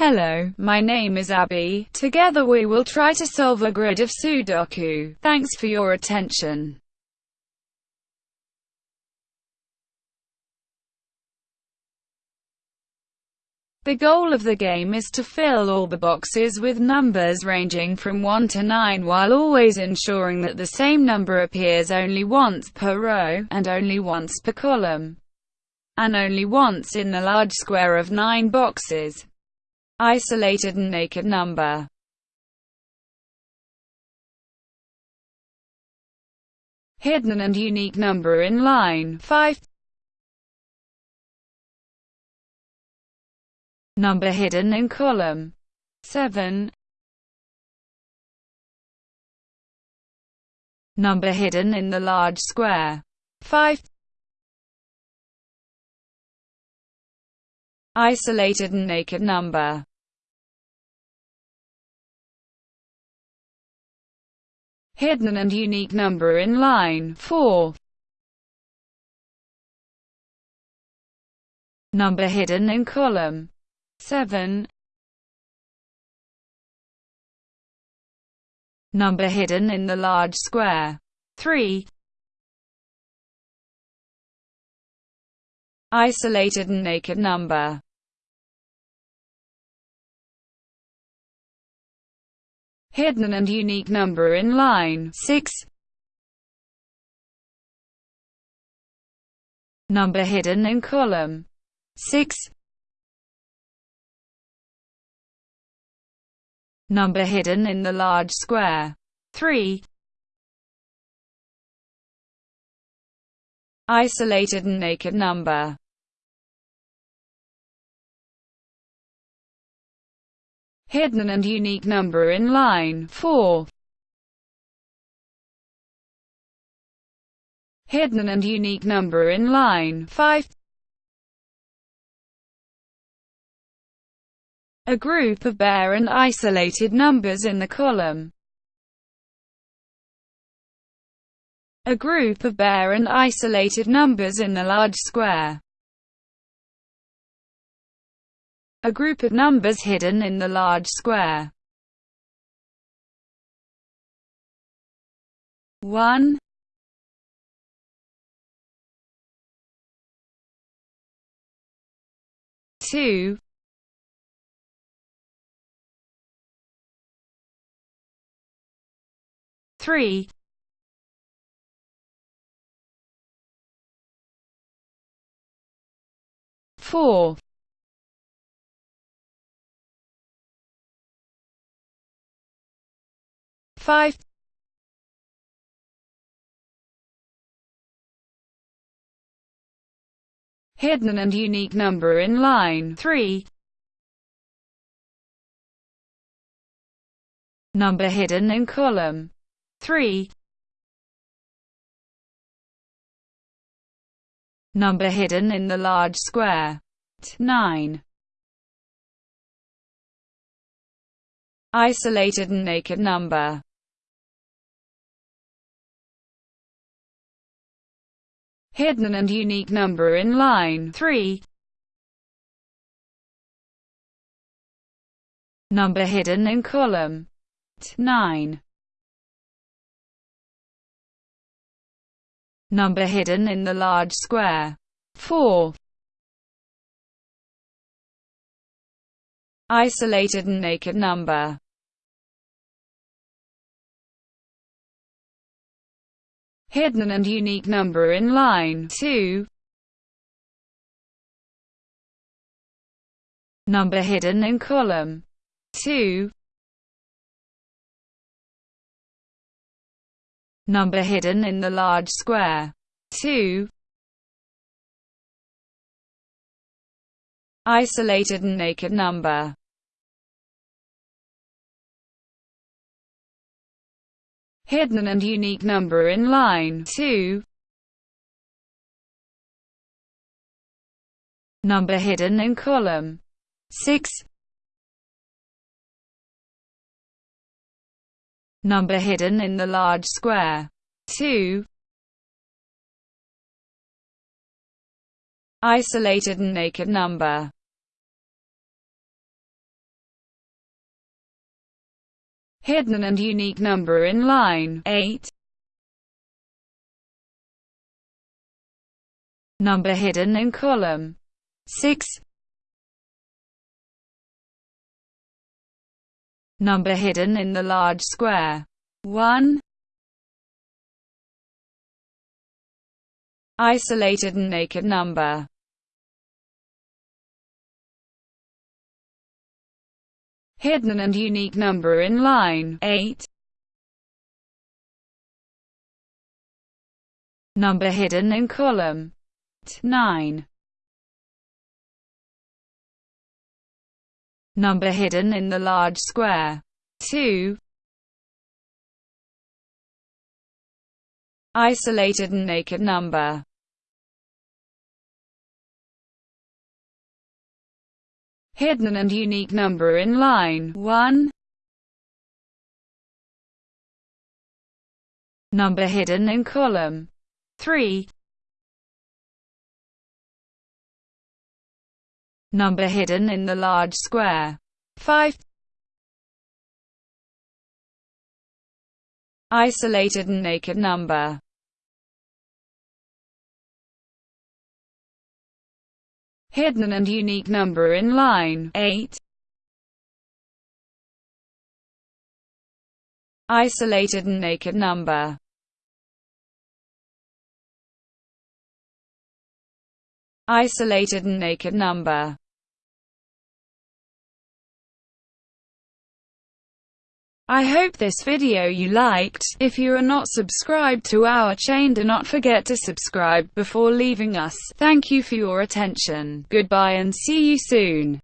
Hello, my name is Abby. Together we will try to solve a grid of Sudoku. Thanks for your attention. The goal of the game is to fill all the boxes with numbers ranging from 1 to 9 while always ensuring that the same number appears only once per row, and only once per column, and only once in the large square of 9 boxes. Isolated and naked number. Hidden and unique number in line 5 Number hidden in column 7 Number hidden in the large square 5 Isolated and naked number Hidden and unique number in line 4 Number hidden in column 7 Number hidden in the large square 3 Isolated and naked number Hidden and unique number in line 6 Number hidden in column 6 Number hidden in the large square. 3. Isolated and naked number. Hidden and unique number in line 4. Hidden and unique number in line 5. a group of bare and isolated numbers in the column. A group of bare and isolated numbers in the large square. A group of numbers hidden in the large square. 1 2 three. Four five hidden and unique number in line 3 number hidden in column 3 Number hidden in the large square. 9. Isolated and naked number. Hidden and unique number in line 3. Number hidden in column 9. Number hidden in the large square. 4. Isolated and naked number. Hidden and unique number in line 2. Number hidden in column 2. number hidden in the large square. 2. Isolated and naked number. Hidden and unique number in line 2. Number hidden in column 6. number hidden in the large square. 2. Isolated and naked number hidden and unique number in line 8. Number hidden in column 6. Number hidden in the large square 1. Isolated and naked number hidden and unique number in line 8. Number hidden in column 9. Number hidden in the large square 2. Isolated and naked number hidden and unique number in line 1. Number hidden in column 3. Number hidden in the large square 5. Isolated and naked number hidden and unique number in line. 8. Isolated and naked number. Isolated and naked number I hope this video you liked. If you are not subscribed to our chain do not forget to subscribe before leaving us. Thank you for your attention. Goodbye and see you soon.